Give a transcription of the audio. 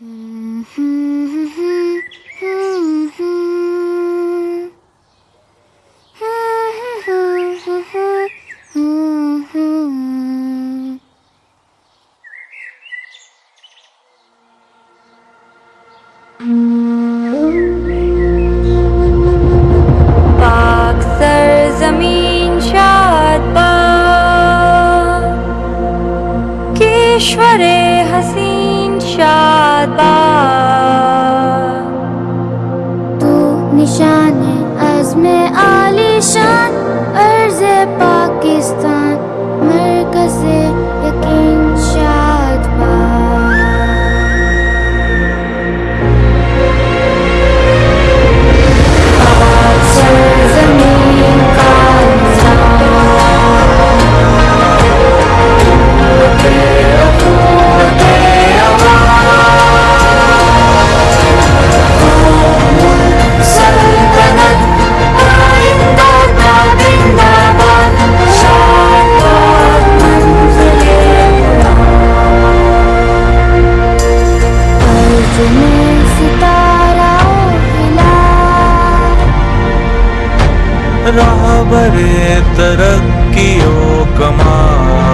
پاک سرزمین شاد تو نشان عزم عالی شان۔ راہ برے ترقی و کمال